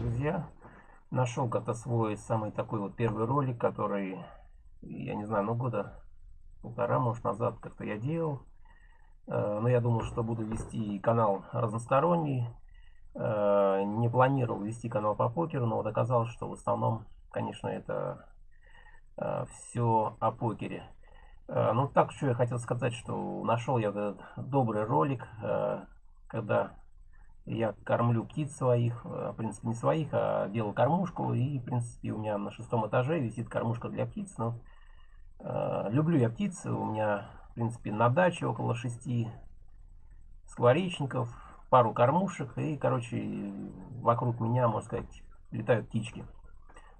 Друзья, нашел как-то свой самый такой вот первый ролик, который, я не знаю, ну года полтора, может, назад как-то я делал. Э, но я думал, что буду вести канал разносторонний. Э, не планировал вести канал по покеру, но вот оказалось, что в основном, конечно, это все о покере. Ну, так, что я хотел сказать, что нашел я этот добрый ролик, когда я кормлю птиц своих, в принципе, не своих, а делал кормушку, и, в принципе, у меня на шестом этаже висит кормушка для птиц, но люблю я птиц, у меня в принципе, на даче около шести скворечников, пару кормушек и, короче, вокруг меня, можно сказать, летают птички.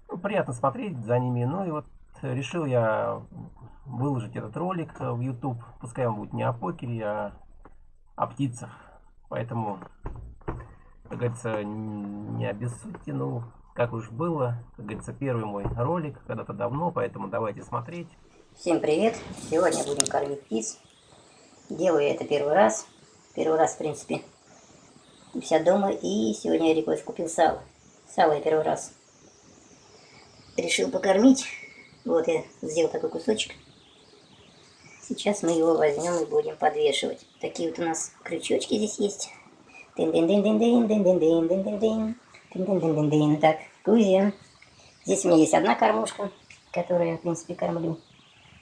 Ну, приятно смотреть за ними. Ну и вот решил я выложить этот ролик в YouTube. Пускай он будет не о покере, а о птицах. Поэтому, как говорится, не обессудьте. Ну, как уж было, как говорится, первый мой ролик когда-то давно, поэтому давайте смотреть. Всем привет! Сегодня будем кормить птиц. Делаю это первый раз. Первый раз, в принципе, себя дома. И сегодня я Рикош купил сало. Сало я первый раз решил покормить. Вот я сделал такой кусочек. Сейчас мы его возьмем и будем подвешивать. Такие вот у нас крючочки здесь есть. Так, Кузя. Здесь у меня есть одна кормушка, которую я, в принципе, кормлю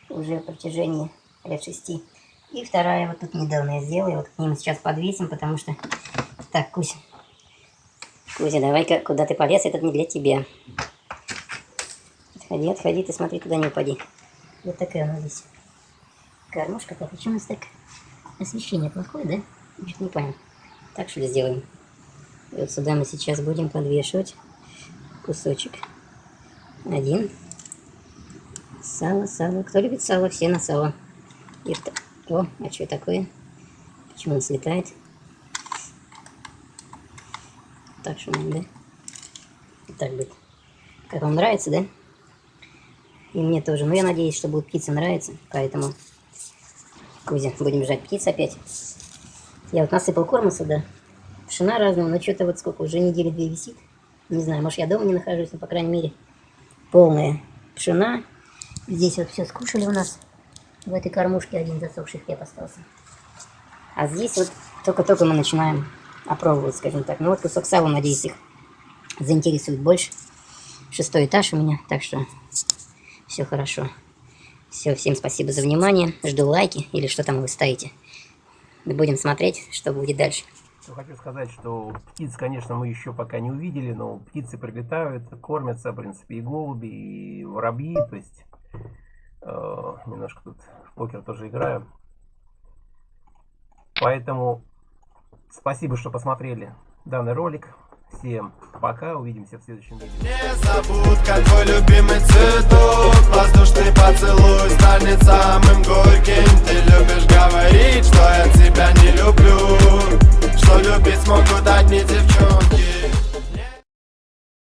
уже в протяжении лет шести. И вторая вот тут недавно я сделала. Вот к ним сейчас подвесим, потому что... Так, Кузя. Кузя, давай-ка, куда ты полез, этот не для тебя. Отходи, отходи, ты смотри, туда не упади. Вот такая у нас здесь кормушка. Так, почему у нас так освещение плохое, да? Чуть не понял. Так что ли сделаем? И вот сюда мы сейчас будем подвешивать кусочек. Один. Сало, сало. Кто любит сало, все на сало. И? О, а что такое? Почему он слетает? Так что да? Так будет. Как вам нравится, да? И мне тоже. Но я надеюсь, что будет птица нравиться. Поэтому, Кузя, будем жать птиц опять. Я вот насыпал корма сюда. Пшена разного, но что-то вот сколько, уже недели две висит. Не знаю, может я дома не нахожусь, но по крайней мере полная пшена Здесь вот все скушали у нас. В этой кормушке один засохший хлеб остался. А здесь вот только-только мы начинаем опробовать, скажем так. Ну вот кусок сала, надеюсь, их заинтересует больше. Шестой этаж у меня, так что все хорошо. Все, всем спасибо за внимание. Жду лайки или что там вы ставите. Будем смотреть, что будет дальше. Хочу сказать, что птиц, конечно, мы еще пока не увидели, но птицы прилетают, кормятся, в принципе, и голуби, и воробьи, то есть Э, немножко тут в покер тоже играю. Поэтому спасибо, что посмотрели данный ролик. Всем пока, увидимся в следующем видео. Не забудь, какой любимый цветок, воздушный поцелуй станет самым горьким. Ты любишь говорить, что это